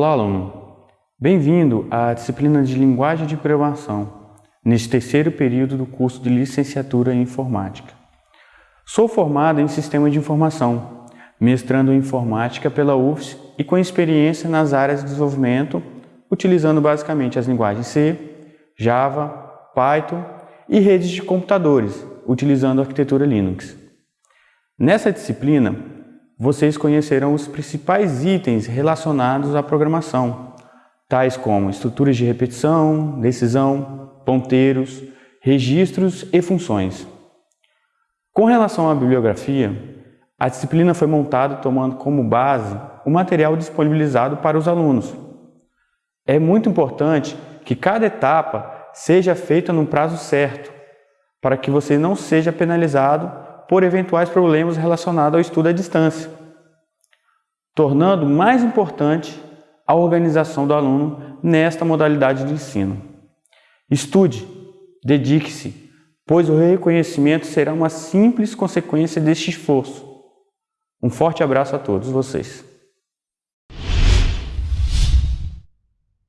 Olá, aluno! Bem-vindo à disciplina de Linguagem de Programação, neste terceiro período do curso de Licenciatura em Informática. Sou formado em Sistema de Informação, mestrando em Informática pela UFS e com experiência nas áreas de desenvolvimento, utilizando basicamente as linguagens C, Java, Python e redes de computadores, utilizando a arquitetura Linux. Nessa disciplina, vocês conhecerão os principais itens relacionados à programação, tais como estruturas de repetição, decisão, ponteiros, registros e funções. Com relação à bibliografia, a disciplina foi montada tomando como base o material disponibilizado para os alunos. É muito importante que cada etapa seja feita num prazo certo, para que você não seja penalizado por eventuais problemas relacionados ao estudo à distância, tornando mais importante a organização do aluno nesta modalidade de ensino. Estude, dedique-se, pois o reconhecimento será uma simples consequência deste esforço. Um forte abraço a todos vocês.